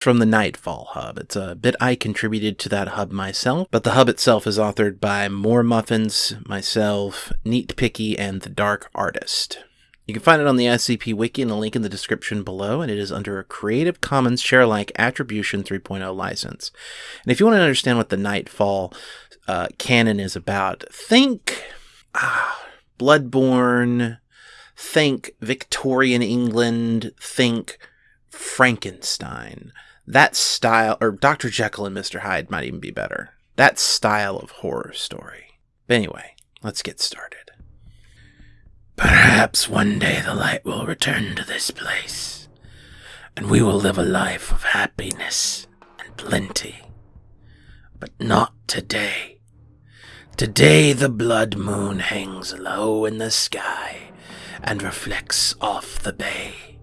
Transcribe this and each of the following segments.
from the Nightfall Hub. It's a bit I contributed to that hub myself, but the hub itself is authored by More Muffins, myself, Neat Picky, and The Dark Artist. You can find it on the SCP Wiki in a link in the description below, and it is under a Creative Commons Share-alike Attribution 3.0 license. And if you want to understand what the Nightfall uh, canon is about, think ah, Bloodborne, think Victorian England, think Frankenstein. That style, or Dr. Jekyll and Mr. Hyde might even be better. That style of horror story. But anyway, let's get started. Perhaps one day the light will return to this place, and we will live a life of happiness and plenty. But not today. Today the blood moon hangs low in the sky and reflects off the bay.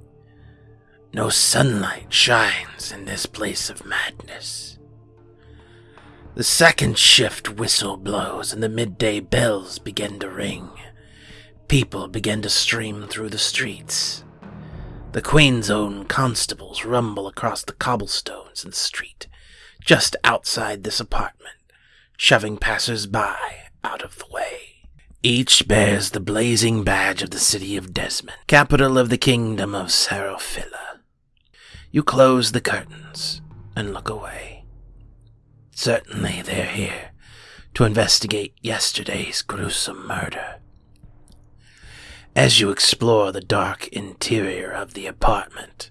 No sunlight shines in this place of madness. The second shift whistle blows and the midday bells begin to ring. People begin to stream through the streets. The Queen's own constables rumble across the cobblestones and street, just outside this apartment, shoving passers-by out of the way. Each bears the blazing badge of the city of Desmond, capital of the kingdom of Seraphilla. You close the curtains and look away. Certainly they're here to investigate yesterday's gruesome murder. As you explore the dark interior of the apartment,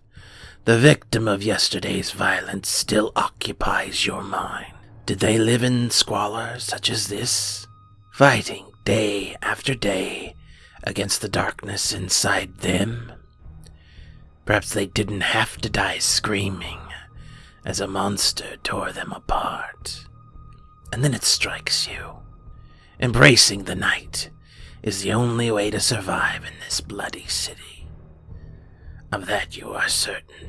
the victim of yesterday's violence still occupies your mind. Did they live in squalor such as this? Fighting day after day against the darkness inside them? Perhaps they didn't have to die screaming as a monster tore them apart. And then it strikes you. Embracing the night is the only way to survive in this bloody city. Of that you are certain.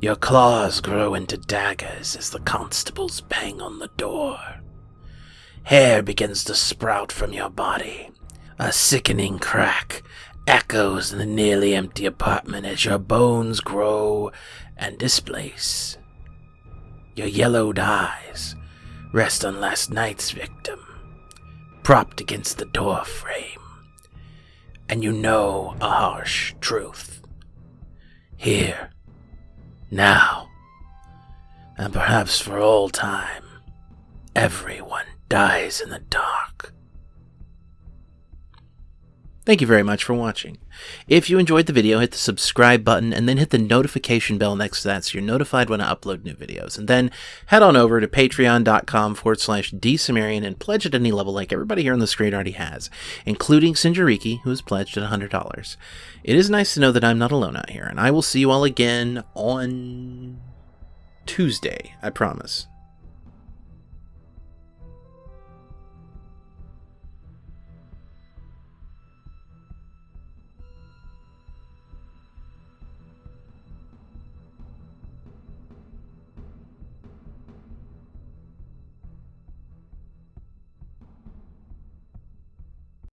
Your claws grow into daggers as the constables bang on the door. Hair begins to sprout from your body. A sickening crack echoes in the nearly empty apartment as your bones grow and displace. Your yellowed eyes rest on last night's victim, propped against the door frame, and you know a harsh truth. Here, now, and perhaps for all time, everyone dies in the dark. Thank you very much for watching. If you enjoyed the video, hit the subscribe button and then hit the notification bell next to that so you're notified when I upload new videos. And then head on over to patreon.com forward slash dsumerian and pledge at any level like everybody here on the screen already has, including Sinjariki, who has pledged at $100. It is nice to know that I'm not alone out here, and I will see you all again on Tuesday, I promise.